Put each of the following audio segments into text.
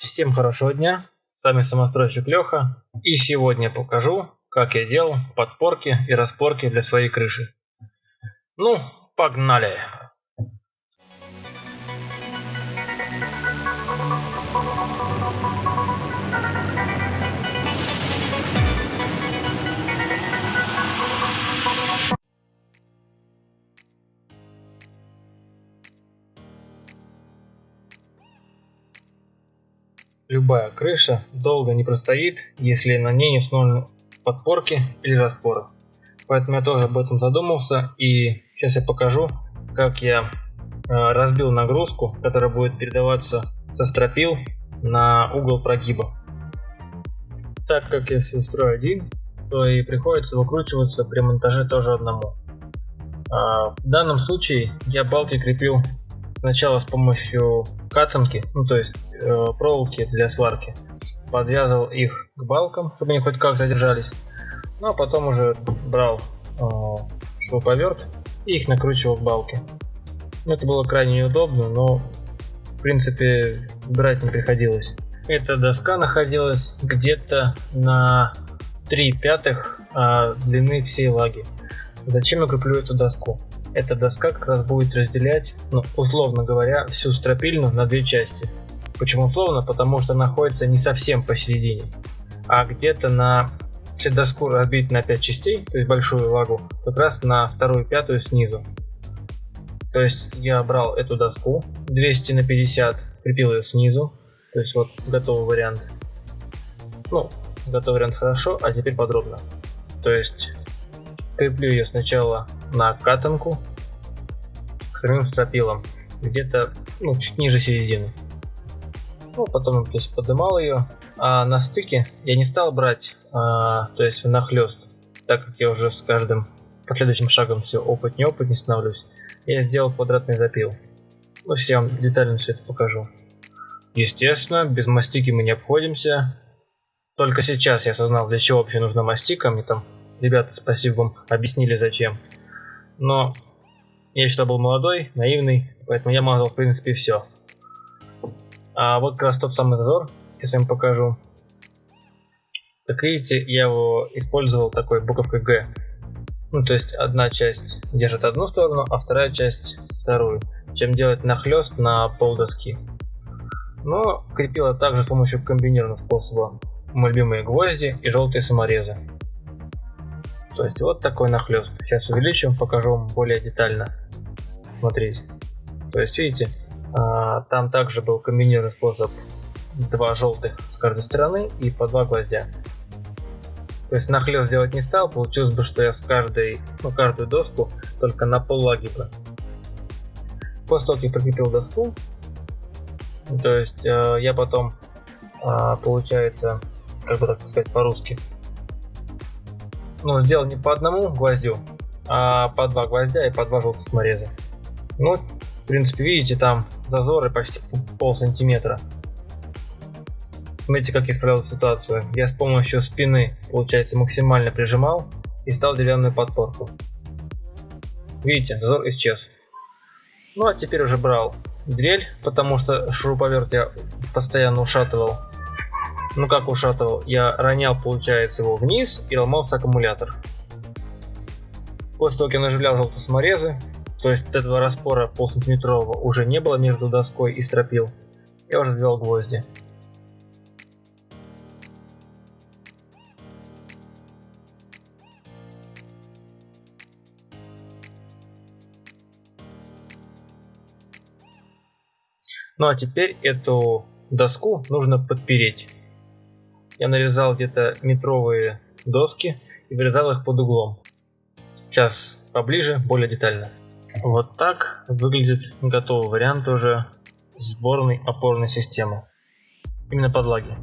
Всем хорошего дня, с вами самостройщик Леха, и сегодня покажу, как я делал подпорки и распорки для своей крыши. Ну, погнали! Любая крыша долго не простоит, если на ней не установлены подпорки или распоры. Поэтому я тоже об этом задумался и сейчас я покажу, как я э, разбил нагрузку, которая будет передаваться со стропил на угол прогиба. Так как я все строю один, то и приходится выкручиваться при монтаже тоже одному. А в данном случае я балки крепил сначала с помощью катанки, ну то есть э, проволоки для сварки, подвязывал их к балкам, чтобы они хоть как-то держались, ну а потом уже брал э, шуруповерт и их накручивал к балке. Это было крайне неудобно, но в принципе брать не приходилось. Эта доска находилась где-то на 3 пятых а, длины всей лаги. Зачем я креплю эту доску? Эта доска как раз будет разделять, ну, условно говоря, всю стропильную на две части. Почему условно? Потому что находится не совсем посередине, а где-то на если доску разбить на 5 частей, то есть большую лагу, как раз на вторую пятую снизу. То есть я брал эту доску 200 на 50, крепил ее снизу, то есть вот готовый вариант. Ну, готовый вариант хорошо, а теперь подробно. То есть креплю ее сначала на катанку с самим стропилом, где-то ну, чуть ниже середины. Ну, потом то есть, поднимал ее, а на стыке я не стал брать, а, то есть внахлест, так как я уже с каждым последующим шагом все опыт не опыт не становлюсь, я сделал квадратный запил. Ну, сейчас я вам детально все это покажу. Естественно, без мастики мы не обходимся. Только сейчас я осознал, для чего вообще нужна мастика. Мне там ребята, спасибо вам, объяснили зачем но я еще был молодой, наивный, поэтому я мазал в принципе все. А вот как раз тот самый зазор, если я вам покажу. Как видите, я его использовал такой буковкой Г. Ну, то есть одна часть держит одну сторону, а вторая часть вторую. Чем делать нахлест на пол доски. Но крепила также с помощью комбинированного способа. Мои любимые гвозди и желтые саморезы. То есть вот такой нахлест. Сейчас увеличим, покажу вам более детально. Смотрите. То есть видите, а, там также был комбинированный способ два желтых с каждой стороны и по два гвоздя. То есть нахлест сделать не стал, получилось бы, что я с каждой, ну, каждую доску только на пол лаги После того, как я прикрепил доску, то есть э, я потом, э, получается, как бы так сказать по-русски, ну, сделал не по одному гвоздю, а по два гвоздя и по два желтых самореза. Ну, в принципе, видите, там зазоры почти пол сантиметра. Смотрите, как я исправил ситуацию. Я с помощью спины, получается, максимально прижимал и стал деревянную подпорку. Видите, зазор исчез. Ну, а теперь уже брал дрель, потому что шуруповерт я постоянно ушатывал ну как ушатывал, я ронял, получается, его вниз и ломался аккумулятор. После того, как я наживлял желтые саморезы, то есть этого распора полсантиметрового уже не было между доской и стропил, я уже ввел гвозди. Ну а теперь эту доску нужно подпереть я нарезал где-то метровые доски и вырезал их под углом. Сейчас поближе, более детально. Вот так выглядит готовый вариант уже сборной опорной системы. Именно подлаги.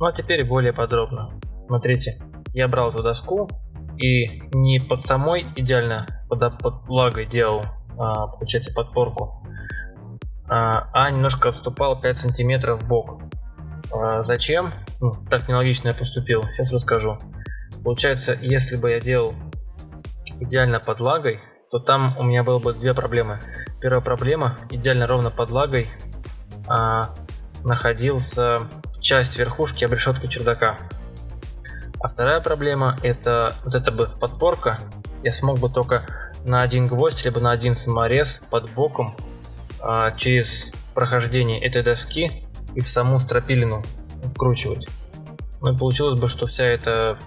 Ну а теперь более подробно. Смотрите, я брал эту доску и не под самой идеально под, под лагой делал, а, получается, подпорку, а, а немножко отступал 5 сантиметров в бок. А, зачем? Ну, так нелогично я поступил. Сейчас расскажу. Получается, если бы я делал идеально под лагой, то там у меня было бы две проблемы. Первая проблема, идеально ровно под лагой, а, находился часть верхушки обрешетки чердака. А вторая проблема это вот эта бы подпорка. Я смог бы только на один гвоздь, либо на один саморез под боком а, через прохождение этой доски и в саму стропилину вкручивать. Ну и получилось бы, что вся эта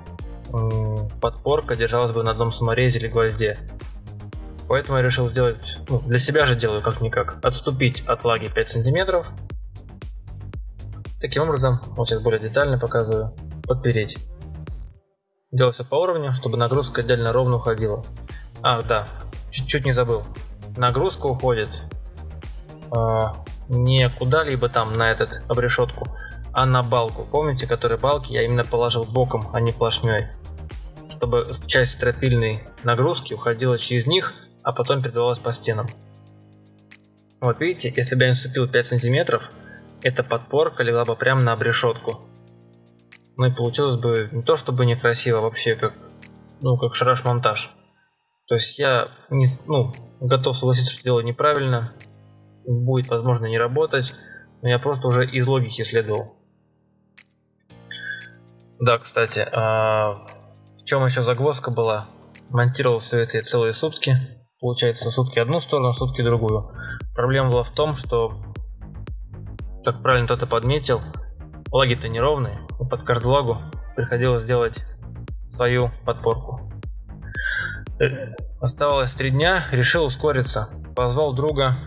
подпорка держалась бы на одном саморезе или гвозде. Поэтому я решил сделать, ну, для себя же делаю как-никак, отступить от лаги 5 сантиметров. Таким образом, вот сейчас более детально показываю, подпереть. Делал все по уровню, чтобы нагрузка отдельно ровно уходила. А, да, чуть-чуть не забыл. Нагрузка уходит э, не куда-либо там на этот обрешетку, а на балку. Помните, которые балки я именно положил боком, а не плашмей. Чтобы часть стропильной нагрузки уходила через них, а потом передавалась по стенам. Вот видите, если бы я не наступил 5 сантиметров, эта подпорка легла бы прямо на обрешетку. Ну и получилось бы не то чтобы некрасиво, а вообще как, ну, как шараш-монтаж. То есть я не, ну, готов согласиться, что делаю неправильно, будет, возможно, не работать, но я просто уже из логики следовал. Да, кстати, а в чем еще загвоздка была? Монтировал все это целые сутки. Получается, сутки одну сторону, сутки другую. Проблема была в том, что, как правильно кто-то подметил, лаги-то неровные, и под каждую лагу приходилось делать свою подпорку. Э, оставалось три дня, решил ускориться. Позвал друга,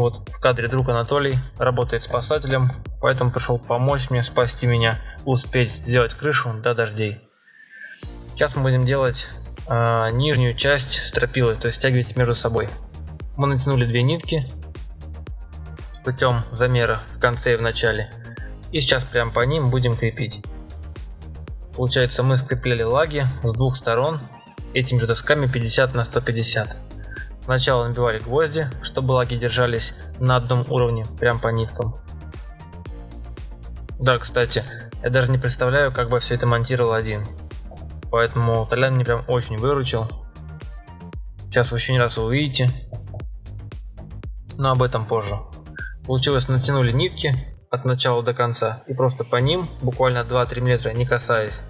вот в кадре друг Анатолий, работает спасателем, поэтому пришел помочь мне, спасти меня, успеть сделать крышу до дождей. Сейчас мы будем делать э, нижнюю часть стропилы, то есть стягивать между собой. Мы натянули две нитки путем замера в конце и в начале. И сейчас прям по ним будем крепить. Получается мы скрепляли лаги с двух сторон этими же досками 50 на 150. Сначала набивали гвозди, чтобы лаги держались на одном уровне, прям по ниткам. Да, кстати, я даже не представляю, как бы все это монтировал один. Поэтому Толян мне прям очень выручил. Сейчас вы еще не раз увидите. Но об этом позже. Получилось, натянули нитки от начала до конца. И просто по ним, буквально 2-3 метра, не касаясь,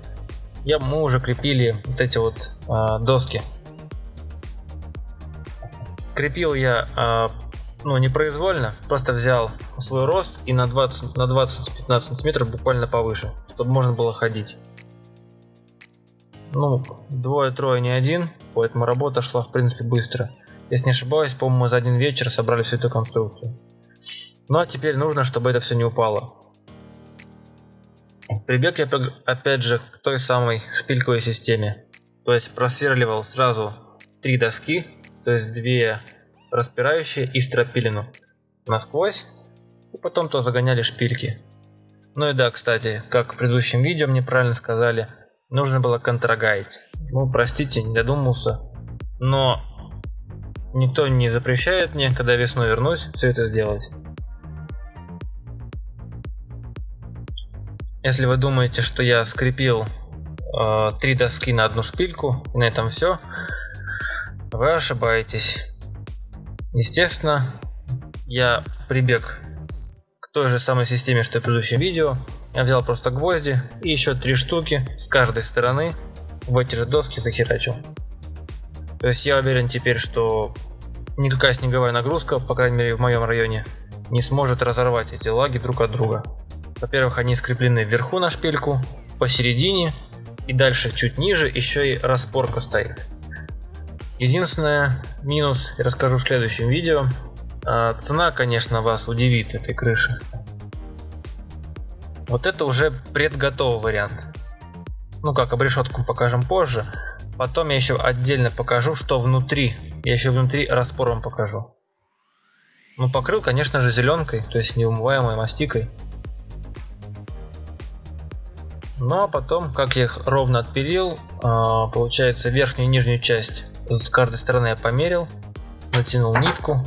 я, мы уже крепили вот эти вот а, доски. Крепил я а, ну, непроизвольно, просто взял свой рост и на 20 на 20-15 сантиметров буквально повыше, чтобы можно было ходить. Ну, двое-трое не один, поэтому работа шла в принципе быстро. Если не ошибаюсь, по-моему, за один вечер собрали всю эту конструкцию. Ну а теперь нужно, чтобы это все не упало. Прибег я опять же к той самой шпильковой системе. То есть просверливал сразу три доски, то есть две распирающие и стропилину насквозь, и потом то загоняли шпильки. Ну и да, кстати, как в предыдущем видео мне правильно сказали, нужно было контрагайд. Ну, простите, не додумался. Но никто не запрещает мне, когда весной вернусь, все это сделать. Если вы думаете, что я скрепил э, три доски на одну шпильку, и на этом все, вы ошибаетесь. Естественно, я прибег к той же самой системе, что и в предыдущем видео. Я взял просто гвозди и еще три штуки с каждой стороны в эти же доски захерачил. То есть я уверен теперь, что никакая снеговая нагрузка, по крайней мере в моем районе, не сможет разорвать эти лаги друг от друга. Во-первых, они скреплены вверху на шпильку, посередине и дальше чуть ниже еще и распорка стоит. Единственное минус я расскажу в следующем видео. А, цена, конечно, вас удивит этой крыши. Вот это уже предготовый вариант. Ну как, обрешетку покажем позже. Потом я еще отдельно покажу, что внутри. Я еще внутри распор вам покажу. Ну покрыл, конечно же, зеленкой, то есть неумываемой мастикой. Ну а потом, как я их ровно отпилил, а, получается верхнюю и нижнюю часть с каждой стороны я померил, натянул нитку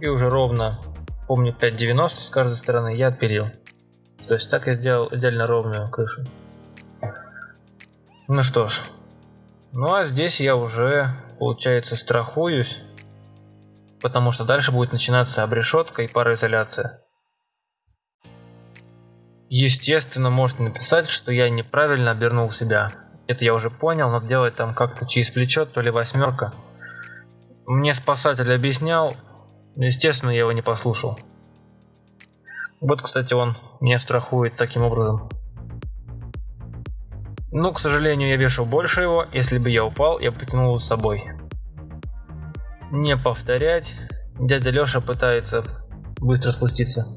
и уже ровно, помню 5,90 с каждой стороны я отпилил. То есть так я сделал идеально ровную крышу. Ну что ж. Ну а здесь я уже, получается, страхуюсь. Потому что дальше будет начинаться обрешетка и пароизоляция. Естественно, можете написать, что я неправильно обернул себя. Это я уже понял, но делать там как-то через плечо, то ли восьмерка. Мне спасатель объяснял, естественно, я его не послушал. Вот, кстати, он меня страхует таким образом. Ну, к сожалению, я вешал больше его. Если бы я упал, я потянул его с собой. Не повторять. Дядя Леша пытается быстро спуститься.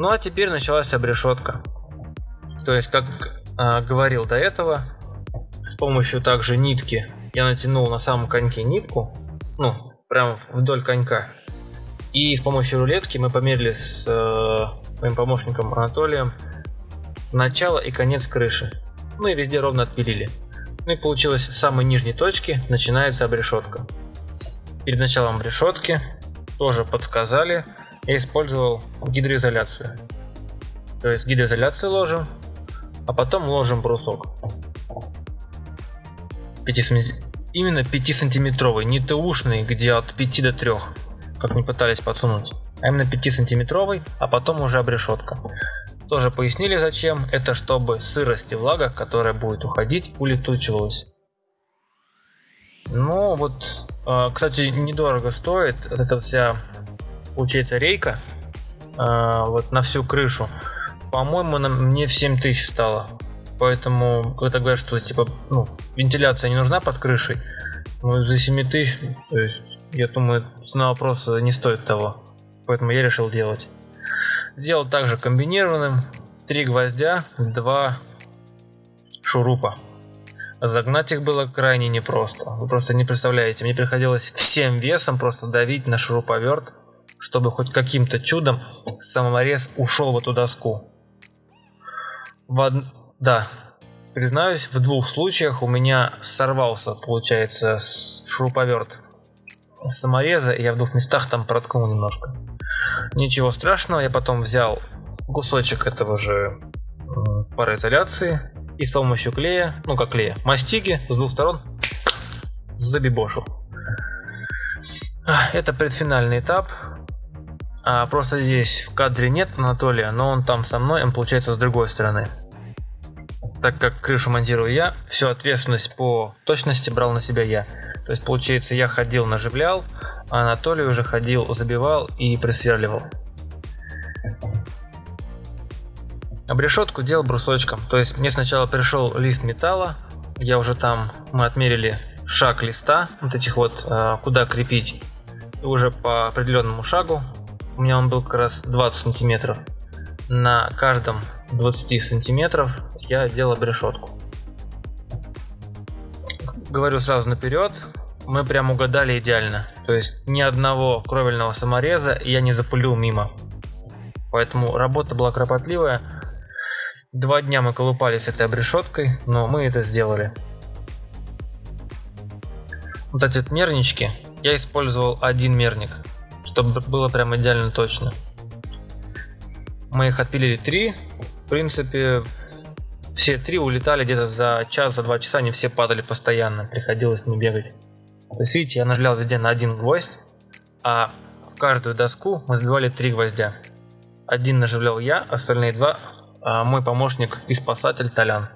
Ну а теперь началась обрешетка. То есть, как э, говорил до этого, с помощью также нитки я натянул на самом коньке нитку, ну, прям вдоль конька. И с помощью рулетки мы померили с э, моим помощником Анатолием начало и конец крыши. Ну и везде ровно отпилили. Ну и получилось с самой нижней точки начинается обрешетка. Перед началом обрешетки тоже подсказали, я использовал гидроизоляцию. То есть гидроизоляцию ложим, а потом ложим брусок. 5 Именно 5-сантиметровый, не ТУшный, где от 5 до 3, как не пытались подсунуть. А именно 5-сантиметровый, а потом уже обрешетка. Тоже пояснили зачем. Это чтобы сырость и влага, которая будет уходить, улетучивалась. Ну вот, а, кстати, недорого стоит. Вот эта вся, получается, рейка а, вот на всю крышу. По-моему, мне в 7 тысяч стало. Поэтому, когда говорят, что типа, ну, вентиляция не нужна под крышей, ну, за 7 тысяч, то есть, я думаю, цена вопроса не стоит того. Поэтому я решил делать. Сделал также комбинированным. Три гвоздя, два шурупа. Загнать их было крайне непросто. Вы просто не представляете. Мне приходилось всем весом просто давить на шуруповерт, чтобы хоть каким-то чудом саморез ушел в эту доску. В од... Да, признаюсь, в двух случаях у меня сорвался, получается, шуруповерт самореза, и я в двух местах там проткнул немножко. Ничего страшного, я потом взял кусочек этого же пароизоляции и с помощью клея, ну как клея, мастиги с двух сторон забибошил. Это предфинальный этап. А, просто здесь в кадре нет Анатолия, но он там со мной, он получается с другой стороны так как крышу монтирую я, всю ответственность по точности брал на себя я. То есть получается я ходил наживлял, а Анатолий уже ходил забивал и присверливал. Обрешетку делал брусочком, то есть мне сначала пришел лист металла, я уже там, мы отмерили шаг листа, вот этих вот, а, куда крепить, и уже по определенному шагу, у меня он был как раз 20 сантиметров, на каждом 20 сантиметров я делал решетку. Говорю сразу наперед, мы прям угадали идеально. То есть ни одного кровельного самореза я не запулил мимо. Поэтому работа была кропотливая. Два дня мы колупались этой обрешеткой, но мы это сделали. Вот эти мернички, я использовал один мерник, чтобы было прям идеально точно. Мы их отпилили три. В принципе, все три улетали где-то за час, за два часа, они все падали постоянно, приходилось не бегать. То есть, видите, я нажлял везде на один гвоздь, а в каждую доску мы забивали три гвоздя. Один наживлял я, остальные два а мой помощник и спасатель Толян.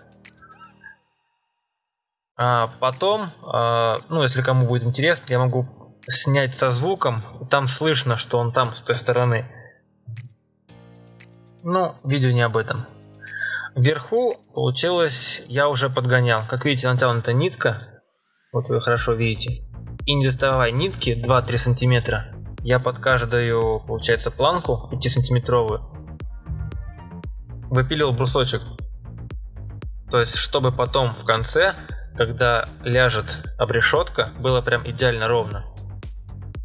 А потом, а, ну если кому будет интересно, я могу снять со звуком, там слышно, что он там с той стороны. Ну, видео не об этом. Вверху получилось, я уже подгонял. Как видите, натянута нитка. Вот вы хорошо видите. И не доставая нитки 2-3 сантиметра, я под каждую, получается, планку 5 сантиметровую выпилил брусочек. То есть, чтобы потом в конце, когда ляжет обрешетка, было прям идеально ровно.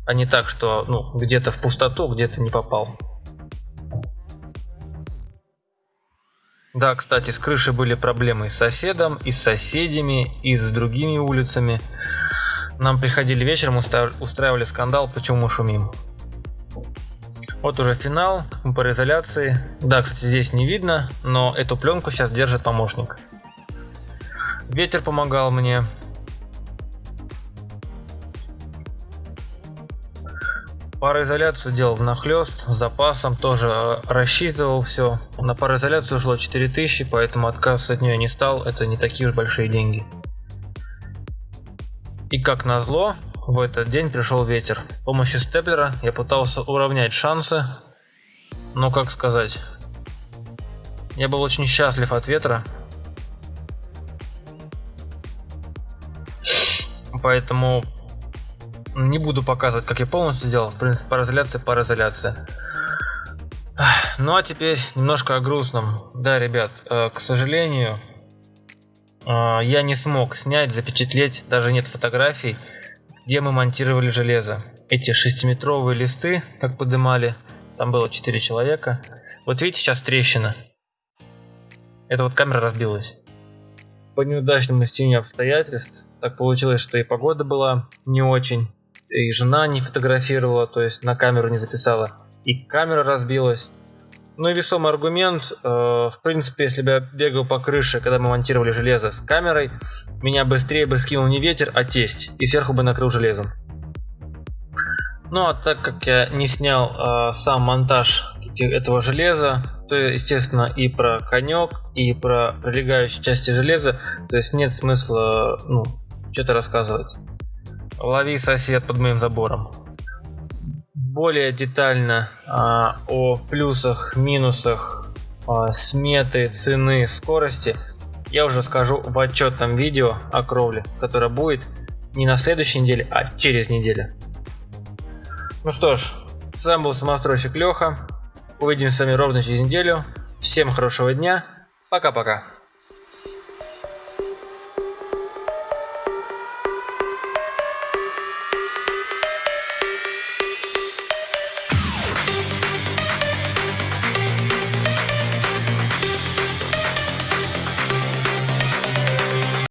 А не так, что ну, где-то в пустоту, где-то не попал. Да, кстати, с крышей были проблемы и с соседом, и с соседями, и с другими улицами. Нам приходили вечером, устраивали скандал, почему мы шумим. Вот уже финал пароизоляции. Да, кстати, здесь не видно, но эту пленку сейчас держит помощник. Ветер помогал мне. Пароизоляцию делал в нахлест, с запасом, тоже э, рассчитывал все. На пароизоляцию ушло 4000, поэтому отказ от нее не стал, это не такие уж большие деньги. И как назло, в этот день пришел ветер. С помощью степлера я пытался уравнять шансы, но как сказать, я был очень счастлив от ветра, поэтому не буду показывать, как я полностью сделал. В принципе, пароизоляция, пароизоляция. Ну а теперь немножко о грустном. Да, ребят, э, к сожалению, э, я не смог снять, запечатлеть, даже нет фотографий, где мы монтировали железо. Эти шестиметровые листы, как подымали, там было 4 человека. Вот видите, сейчас трещина. Это вот камера разбилась по неудачному стечению обстоятельств так получилось, что и погода была не очень, и жена не фотографировала, то есть на камеру не записала, и камера разбилась. Ну и весомый аргумент, э, в принципе, если бы я бегал по крыше, когда мы монтировали железо с камерой, меня быстрее бы скинул не ветер, а тесть, и сверху бы накрыл железом. Ну а так как я не снял э, сам монтаж этого железа, то естественно и про конек, и про прилегающие части железа, то есть нет смысла ну, что-то рассказывать. Лови сосед под моим забором. Более детально а, о плюсах, минусах, а, сметы, цены, скорости я уже скажу в отчетном видео о кровле, которое будет не на следующей неделе, а через неделю. Ну что ж, с вами был самостройщик Леха. Увидимся с вами ровно через неделю. Всем хорошего дня. Пока-пока.